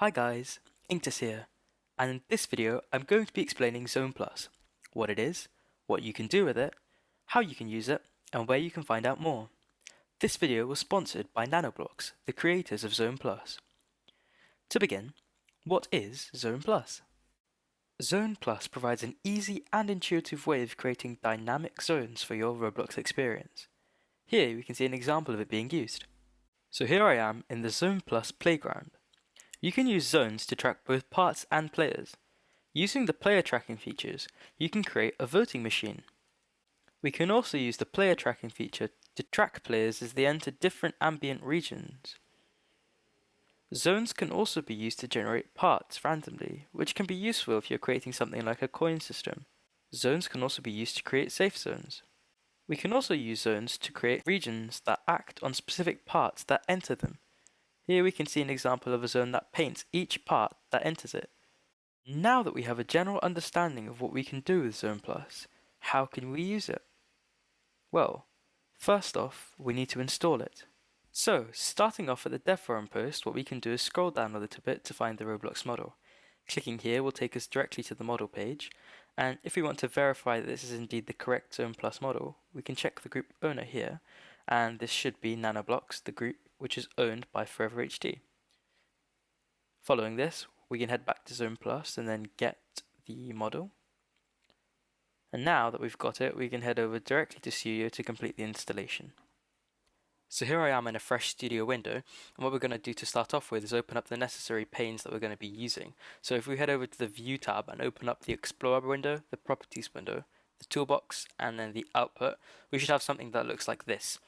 Hi guys, Inktus here, and in this video I'm going to be explaining Zone Plus, what it is, what you can do with it, how you can use it, and where you can find out more. This video was sponsored by Nanoblocks, the creators of Zone Plus. To begin, what is Zone Plus? Zone Plus provides an easy and intuitive way of creating dynamic zones for your Roblox experience. Here we can see an example of it being used. So here I am in the Zone Plus playground. You can use zones to track both parts and players. Using the player tracking features, you can create a voting machine. We can also use the player tracking feature to track players as they enter different ambient regions. Zones can also be used to generate parts randomly, which can be useful if you're creating something like a coin system. Zones can also be used to create safe zones. We can also use zones to create regions that act on specific parts that enter them. Here we can see an example of a zone that paints each part that enters it. Now that we have a general understanding of what we can do with Zone Plus, how can we use it? Well, first off, we need to install it. So, starting off at the dev forum post, what we can do is scroll down a little bit to find the Roblox model. Clicking here will take us directly to the model page, and if we want to verify that this is indeed the correct Zone Plus model, we can check the group owner here, and this should be Nanoblocks, the group which is owned by Forever HD. Following this, we can head back to Zone Plus and then get the model. And now that we've got it, we can head over directly to Studio to complete the installation. So here I am in a fresh studio window, and what we're going to do to start off with is open up the necessary panes that we're going to be using. So if we head over to the View tab and open up the Explorer window, the Properties window, the Toolbox, and then the Output, we should have something that looks like this.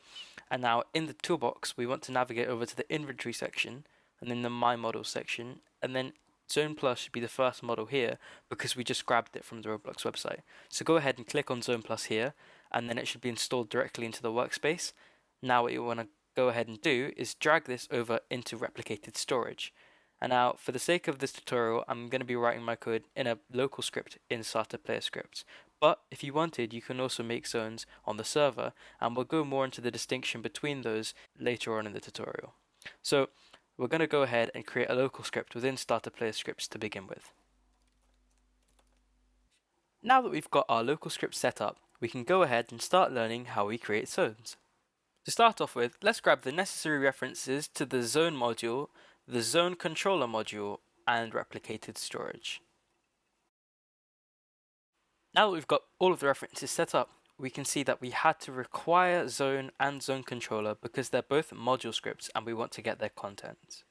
And now in the toolbox, we want to navigate over to the inventory section and then the my model section. And then Zone Plus should be the first model here because we just grabbed it from the Roblox website. So go ahead and click on Zone Plus here and then it should be installed directly into the workspace. Now what you want to go ahead and do is drag this over into replicated storage. And now, for the sake of this tutorial, I'm going to be writing my code in a local script in Starter Player Scripts. But if you wanted, you can also make zones on the server, and we'll go more into the distinction between those later on in the tutorial. So we're going to go ahead and create a local script within Starter Player Scripts to begin with. Now that we've got our local script set up, we can go ahead and start learning how we create zones. To start off with, let's grab the necessary references to the zone module, the zone controller module, and replicated storage. Now that we've got all of the references set up, we can see that we had to require zone and zone controller because they're both module scripts and we want to get their content.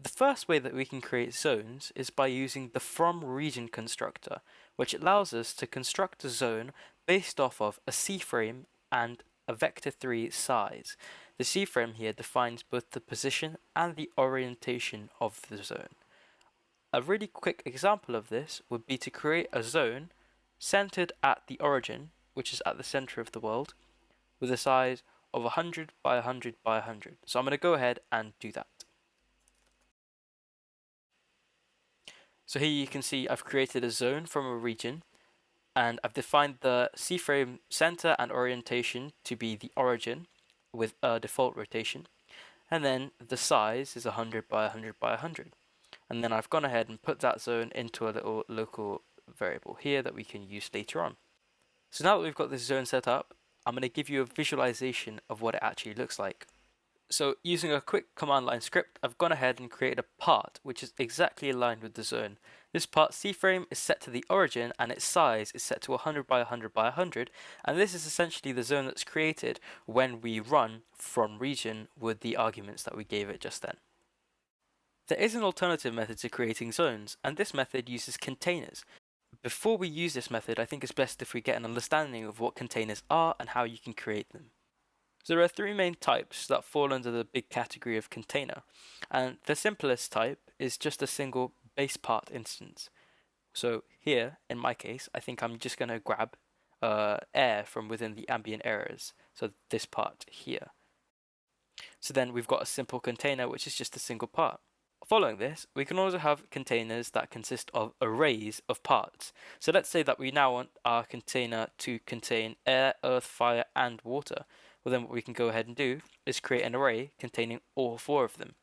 The first way that we can create zones is by using the from region constructor, which allows us to construct a zone based off of a C-frame and a vector3 size. The C-frame here defines both the position and the orientation of the zone. A really quick example of this would be to create a zone centered at the origin, which is at the center of the world, with a size of 100 by 100 by 100. So I'm going to go ahead and do that. So here you can see I've created a zone from a region and I've defined the C-frame center and orientation to be the origin with a default rotation and then the size is 100 by 100 by 100 and then I've gone ahead and put that zone into a little local variable here that we can use later on. So now that we've got this zone set up, I'm going to give you a visualization of what it actually looks like. So using a quick command line script, I've gone ahead and created a part which is exactly aligned with the zone. This part C-frame is set to the origin and its size is set to 100 by 100 by 100 and this is essentially the zone that's created when we run from region with the arguments that we gave it just then. There is an alternative method to creating zones and this method uses containers before we use this method, I think it's best if we get an understanding of what containers are and how you can create them. So there are three main types that fall under the big category of container, and the simplest type is just a single base part instance. So here, in my case, I think I'm just going to grab uh, air from within the ambient areas, so this part here. So then we've got a simple container which is just a single part. Following this, we can also have containers that consist of arrays of parts. So let's say that we now want our container to contain air, earth, fire, and water. Well then what we can go ahead and do is create an array containing all four of them.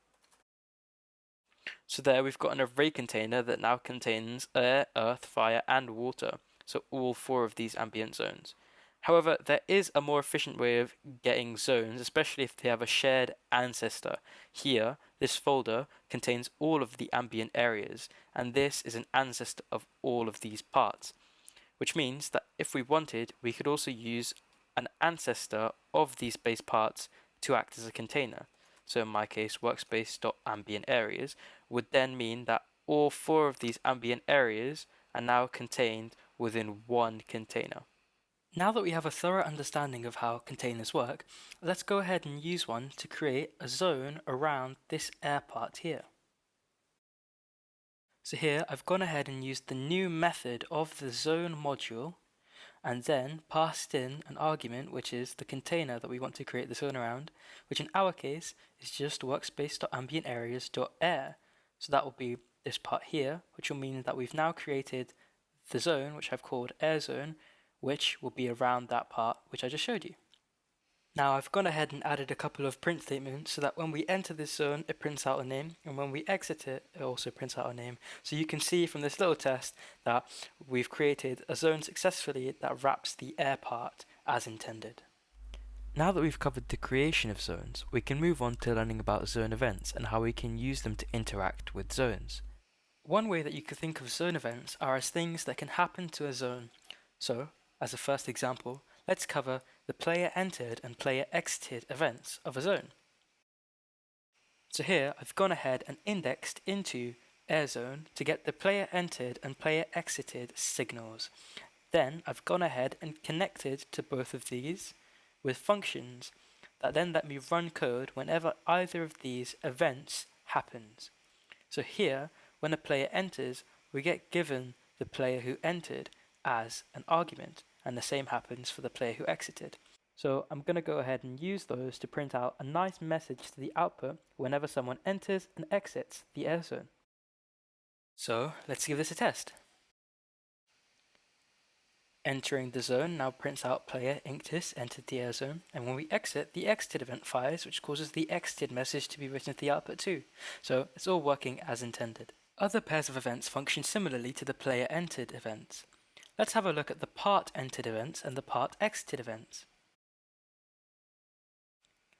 So there we've got an array container that now contains air, earth, fire and water, so all four of these ambient zones. However, there is a more efficient way of getting zones, especially if they have a shared ancestor. Here, this folder contains all of the ambient areas, and this is an ancestor of all of these parts, which means that if we wanted, we could also use an ancestor of these base parts to act as a container. So in my case, workspace.ambient areas would then mean that all four of these ambient areas are now contained within one container. Now that we have a thorough understanding of how containers work, let's go ahead and use one to create a zone around this air part here. So here I've gone ahead and used the new method of the zone module and then passed in an argument which is the container that we want to create the zone around, which in our case is just workspace.ambientareas.air. So that will be this part here, which will mean that we've now created the zone, which I've called air zone, which will be around that part which I just showed you. Now I've gone ahead and added a couple of print statements so that when we enter this zone it prints out a name and when we exit it it also prints out a name. So you can see from this little test that we've created a zone successfully that wraps the air part as intended. Now that we've covered the creation of zones, we can move on to learning about zone events and how we can use them to interact with zones. One way that you could think of zone events are as things that can happen to a zone. So, as a first example, let's cover the player entered and player exited events of a zone. So here I've gone ahead and indexed into AirZone to get the player entered and player exited signals. Then I've gone ahead and connected to both of these with functions that then let me run code whenever either of these events happens. So here, when a player enters, we get given the player who entered as an argument and the same happens for the player who exited. So I'm going to go ahead and use those to print out a nice message to the output whenever someone enters and exits the air zone. So let's give this a test. Entering the zone now prints out player Inktis entered the air zone, and when we exit, the exited event fires, which causes the exited message to be written to the output too. So it's all working as intended. Other pairs of events function similarly to the player entered events. Let's have a look at the part entered events and the part exited events.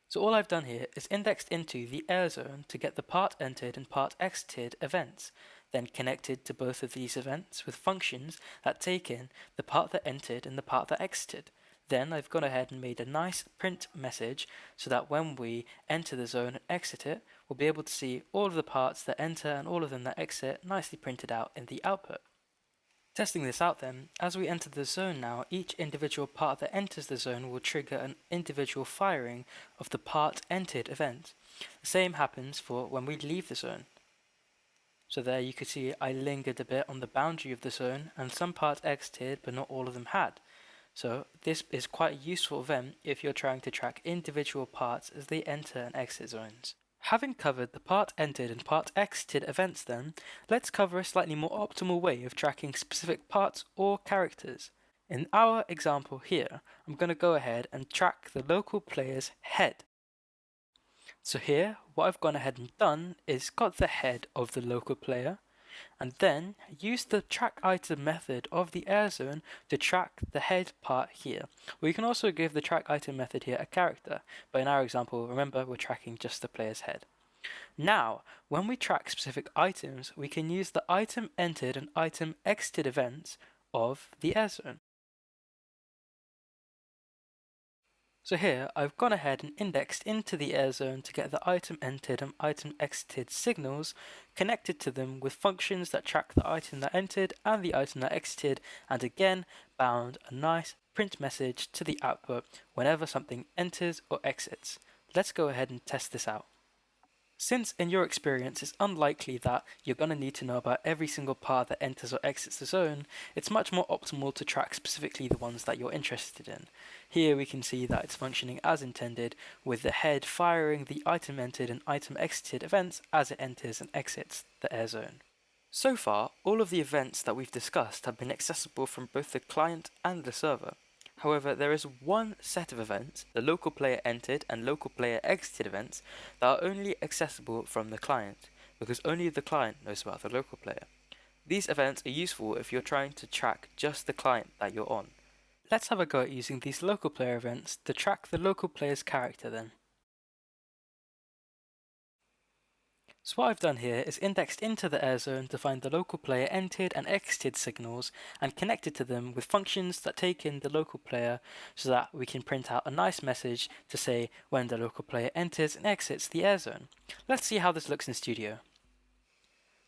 So all I've done here is indexed into the air zone to get the part entered and part exited events, then connected to both of these events with functions that take in the part that entered and the part that exited. Then I've gone ahead and made a nice print message so that when we enter the zone and exit it, we'll be able to see all of the parts that enter and all of them that exit nicely printed out in the output. Testing this out then, as we enter the zone now, each individual part that enters the zone will trigger an individual firing of the part entered event. The same happens for when we leave the zone. So there you can see I lingered a bit on the boundary of the zone and some parts exited but not all of them had. So this is quite a useful event if you're trying to track individual parts as they enter and exit zones. Having covered the part entered and part exited events then, let's cover a slightly more optimal way of tracking specific parts or characters. In our example here, I'm going to go ahead and track the local player's head. So here, what I've gone ahead and done is got the head of the local player, and then use the track item method of the air zone to track the head part here. We can also give the track item method here a character, but in our example, remember we're tracking just the player's head. Now, when we track specific items, we can use the item entered and item exited events of the air zone. So here, I've gone ahead and indexed into the air zone to get the item entered and item exited signals connected to them with functions that track the item that entered and the item that exited, and again bound a nice print message to the output whenever something enters or exits. Let's go ahead and test this out. Since in your experience it's unlikely that you're going to need to know about every single part that enters or exits the zone, it's much more optimal to track specifically the ones that you're interested in. Here we can see that it's functioning as intended, with the head firing the item entered and item exited events as it enters and exits the air zone. So far, all of the events that we've discussed have been accessible from both the client and the server. However, there is one set of events, the local player entered and local player exited events, that are only accessible from the client. because only the client knows about the local player. These events are useful if you're trying to track just the client that you're on. Let's have a go at using these local player events to track the local player's character then. So what I've done here is indexed into the air zone to find the local player entered and exited signals and connected to them with functions that take in the local player so that we can print out a nice message to say when the local player enters and exits the air zone. Let's see how this looks in Studio.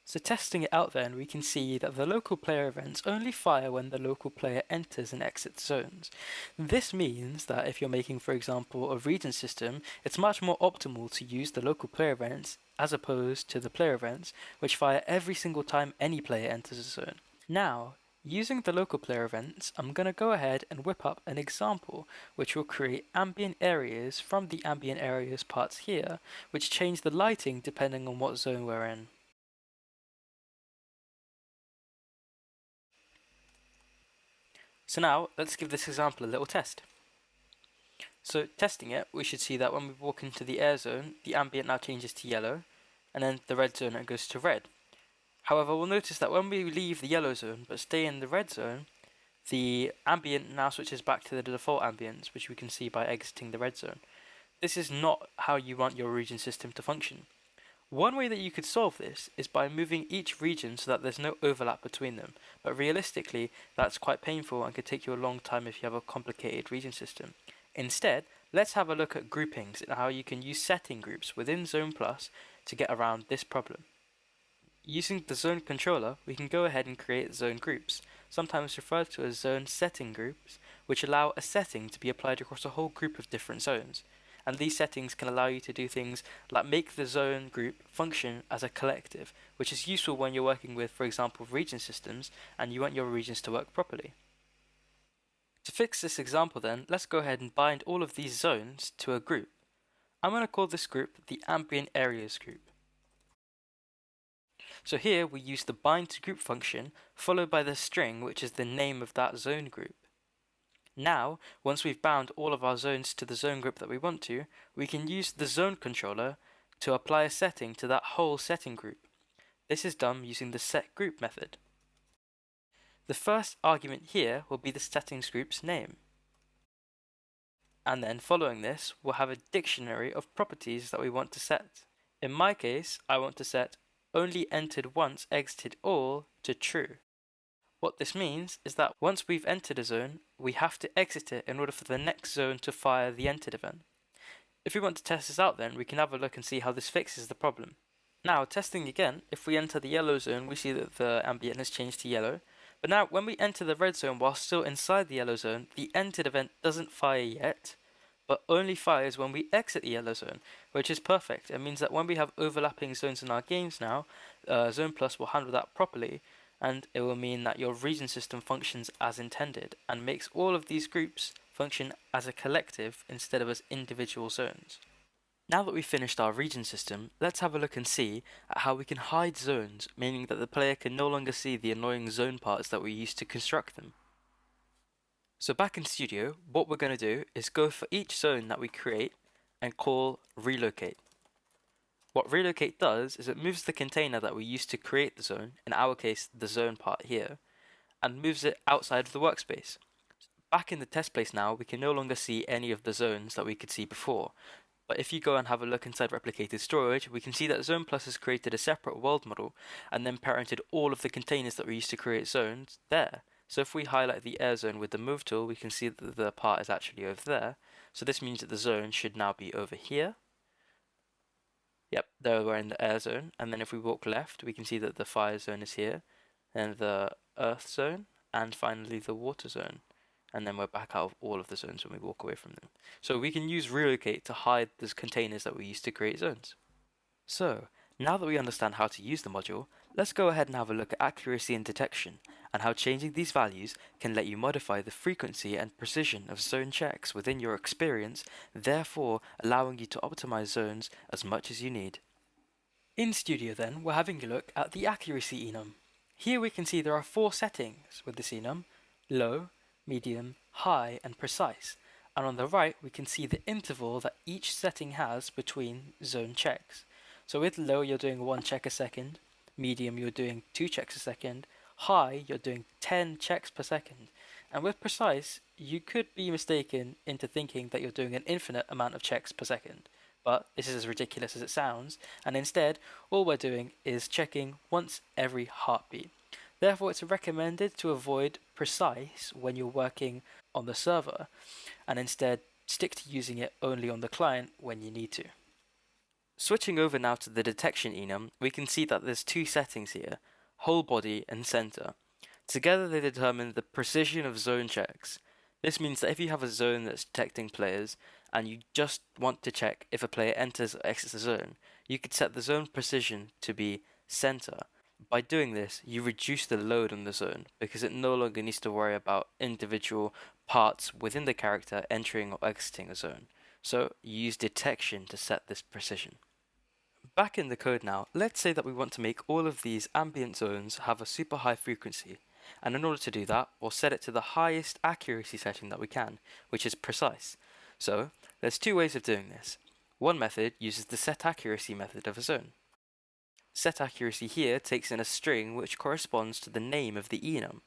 So testing it out then, we can see that the local player events only fire when the local player enters and exits zones. This means that if you're making, for example, a region system, it's much more optimal to use the local player events as opposed to the player events, which fire every single time any player enters a zone. Now, using the local player events, I'm going to go ahead and whip up an example, which will create ambient areas from the ambient areas parts here, which change the lighting depending on what zone we're in. So now, let's give this example a little test. So testing it, we should see that when we walk into the air zone, the ambient now changes to yellow, and then the red zone goes to red. However, we'll notice that when we leave the yellow zone but stay in the red zone, the ambient now switches back to the default ambience, which we can see by exiting the red zone. This is not how you want your region system to function. One way that you could solve this is by moving each region so that there's no overlap between them, but realistically that's quite painful and could take you a long time if you have a complicated region system. Instead, let's have a look at groupings and how you can use setting groups within Zone Plus to get around this problem. Using the zone controller, we can go ahead and create zone groups, sometimes referred to as zone setting groups, which allow a setting to be applied across a whole group of different zones. And these settings can allow you to do things like make the zone group function as a collective, which is useful when you're working with, for example, region systems and you want your regions to work properly. To fix this example then, let's go ahead and bind all of these zones to a group. I'm going to call this group the ambient areas group. So here we use the bind to group function followed by the string which is the name of that zone group. Now, once we've bound all of our zones to the zone group that we want to, we can use the zone controller to apply a setting to that whole setting group. This is done using the setGroup method. The first argument here will be the settings group's name and then following this we'll have a dictionary of properties that we want to set. In my case, I want to set only entered once exited all to true. What this means is that once we've entered a zone, we have to exit it in order for the next zone to fire the entered event. If we want to test this out then, we can have a look and see how this fixes the problem. Now, testing again, if we enter the yellow zone, we see that the ambient has changed to yellow. But now, when we enter the red zone while still inside the yellow zone, the entered event doesn't fire yet, but only fires when we exit the yellow zone, which is perfect. It means that when we have overlapping zones in our games now, uh, Zone Plus will handle that properly, and it will mean that your region system functions as intended, and makes all of these groups function as a collective instead of as individual zones. Now that we've finished our region system, let's have a look and see at how we can hide zones, meaning that the player can no longer see the annoying zone parts that we used to construct them. So back in Studio, what we're going to do is go for each zone that we create and call relocate. What relocate does is it moves the container that we used to create the zone, in our case the zone part here, and moves it outside of the workspace. Back in the test place now, we can no longer see any of the zones that we could see before. But if you go and have a look inside replicated storage, we can see that Zone Plus has created a separate world model and then parented all of the containers that we used to create zones there. So if we highlight the air zone with the move tool, we can see that the part is actually over there. So this means that the zone should now be over here. Yep, there we're in the air zone. And then if we walk left, we can see that the fire zone is here, and the earth zone, and finally the water zone. And then we're back out of all of the zones when we walk away from them. So we can use relocate to hide those containers that we used to create zones. So, now that we understand how to use the module, let's go ahead and have a look at accuracy and detection, and how changing these values can let you modify the frequency and precision of zone checks within your experience, therefore allowing you to optimize zones as much as you need. In Studio then, we're having a look at the accuracy enum. Here we can see there are four settings with this enum, low, medium, high and precise, and on the right we can see the interval that each setting has between zone checks. So with low, you're doing one check a second, medium, you're doing two checks a second, high, you're doing 10 checks per second. And with precise, you could be mistaken into thinking that you're doing an infinite amount of checks per second. But this is as ridiculous as it sounds, and instead, all we're doing is checking once every heartbeat. Therefore, it's recommended to avoid precise when you're working on the server, and instead stick to using it only on the client when you need to. Switching over now to the detection enum, we can see that there's two settings here, whole body and center. Together they determine the precision of zone checks. This means that if you have a zone that's detecting players, and you just want to check if a player enters or exits the zone, you could set the zone precision to be center. By doing this, you reduce the load on the zone because it no longer needs to worry about individual parts within the character entering or exiting a zone. So you use detection to set this precision. Back in the code now, let's say that we want to make all of these ambient zones have a super high frequency. And in order to do that, we'll set it to the highest accuracy setting that we can, which is precise. So, there's two ways of doing this. One method uses the set accuracy method of a zone. Set accuracy here takes in a string which corresponds to the name of the enum.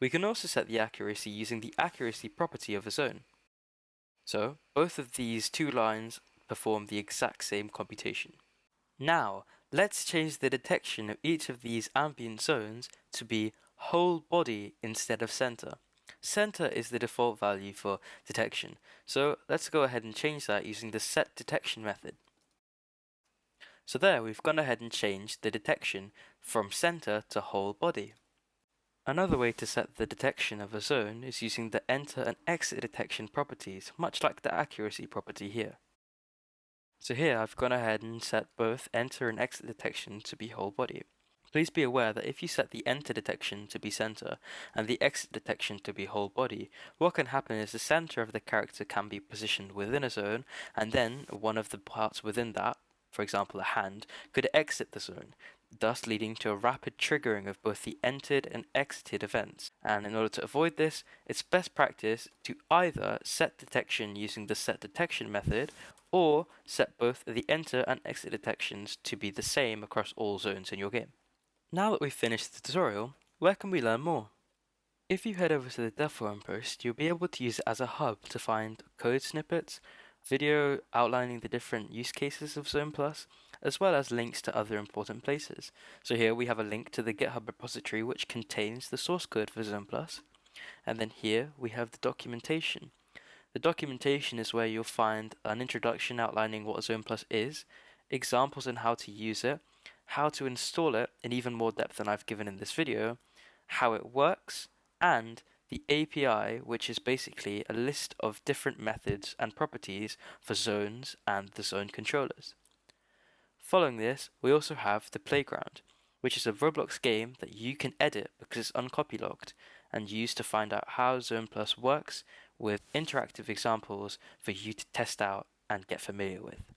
We can also set the accuracy using the accuracy property of a zone. So, both of these two lines perform the exact same computation. Now, let's change the detection of each of these ambient zones to be whole body instead of center. Center is the default value for detection, so let's go ahead and change that using the set detection method. So there, we've gone ahead and changed the detection from center to whole body. Another way to set the detection of a zone is using the enter and exit detection properties, much like the accuracy property here. So here I've gone ahead and set both enter and exit detection to be whole body. Please be aware that if you set the enter detection to be center and the exit detection to be whole body, what can happen is the center of the character can be positioned within a zone and then one of the parts within that, for example a hand, could exit the zone, thus leading to a rapid triggering of both the entered and exited events. And in order to avoid this, it's best practice to either set detection using the set detection method or set both the enter and exit detections to be the same across all zones in your game. Now that we've finished the tutorial, where can we learn more? If you head over to the dev forum post, you'll be able to use it as a hub to find code snippets, video outlining the different use cases of Zone Plus, as well as links to other important places. So here we have a link to the GitHub repository which contains the source code for Zone Plus, and then here we have the documentation. The documentation is where you'll find an introduction outlining what Zone Plus is, examples on how to use it, how to install it in even more depth than I've given in this video, how it works, and the API, which is basically a list of different methods and properties for zones and the zone controllers. Following this, we also have the Playground, which is a Roblox game that you can edit because it's uncopylocked and use to find out how Zone Plus works with interactive examples for you to test out and get familiar with.